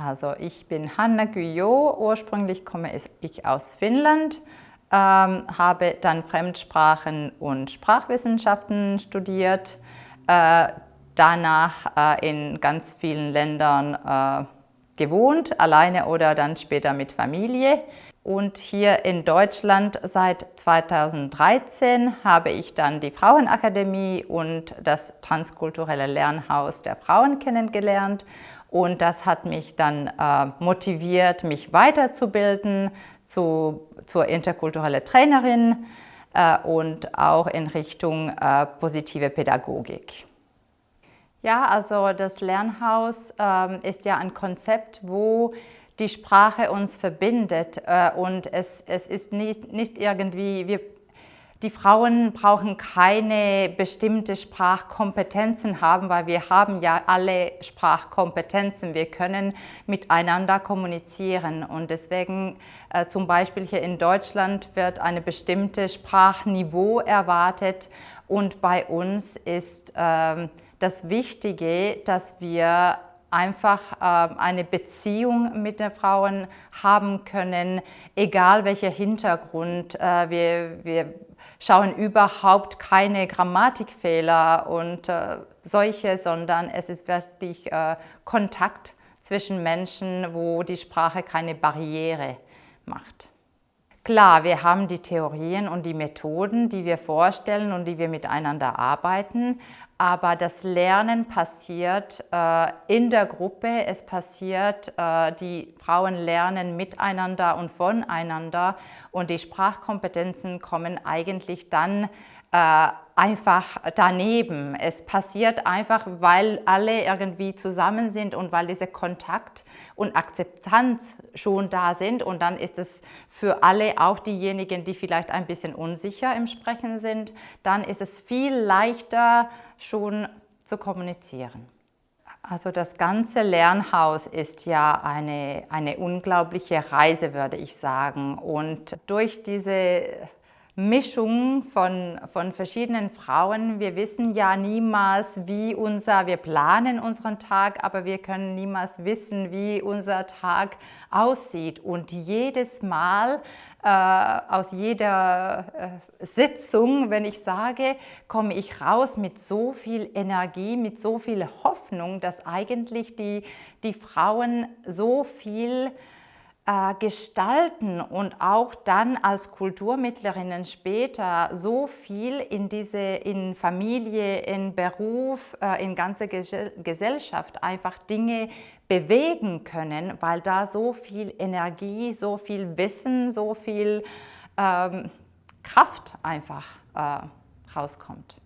Also ich bin Hanna Guyot, ursprünglich komme ich aus Finnland, ähm, habe dann Fremdsprachen und Sprachwissenschaften studiert, äh, danach äh, in ganz vielen Ländern äh, gewohnt, alleine oder dann später mit Familie. Und hier in Deutschland seit 2013 habe ich dann die Frauenakademie und das transkulturelle Lernhaus der Frauen kennengelernt. Und das hat mich dann äh, motiviert, mich weiterzubilden zu, zur interkulturelle Trainerin äh, und auch in Richtung äh, positive Pädagogik. Ja, also das Lernhaus ähm, ist ja ein Konzept, wo die Sprache uns verbindet äh, und es, es ist nicht, nicht irgendwie, wir, die Frauen brauchen keine bestimmte Sprachkompetenzen haben, weil wir haben ja alle Sprachkompetenzen. Wir können miteinander kommunizieren und deswegen äh, zum Beispiel hier in Deutschland wird eine bestimmte Sprachniveau erwartet und bei uns ist äh, das Wichtige, dass wir einfach äh, eine Beziehung mit den Frauen haben können, egal welcher Hintergrund. Äh, wir, wir schauen überhaupt keine Grammatikfehler und äh, solche, sondern es ist wirklich äh, Kontakt zwischen Menschen, wo die Sprache keine Barriere macht. Klar, wir haben die Theorien und die Methoden, die wir vorstellen und die wir miteinander arbeiten, aber das Lernen passiert äh, in der Gruppe, es passiert, äh, die Frauen lernen miteinander und voneinander. Und die Sprachkompetenzen kommen eigentlich dann äh, einfach daneben. Es passiert einfach, weil alle irgendwie zusammen sind und weil dieser Kontakt und Akzeptanz schon da sind und dann ist es für alle, auch diejenigen, die vielleicht ein bisschen unsicher im Sprechen sind, dann ist es viel leichter schon zu kommunizieren. Also das ganze Lernhaus ist ja eine, eine unglaubliche Reise, würde ich sagen. Und durch diese Mischung von, von verschiedenen Frauen. Wir wissen ja niemals, wie unser, wir planen unseren Tag, aber wir können niemals wissen, wie unser Tag aussieht. Und jedes Mal, äh, aus jeder äh, Sitzung, wenn ich sage, komme ich raus mit so viel Energie, mit so viel Hoffnung, dass eigentlich die, die Frauen so viel äh, gestalten und auch dann als Kulturmittlerinnen später so viel in diese in Familie, in Beruf, äh, in ganze Gesellschaft einfach Dinge bewegen können, weil da so viel Energie, so viel Wissen, so viel ähm, Kraft einfach äh, rauskommt.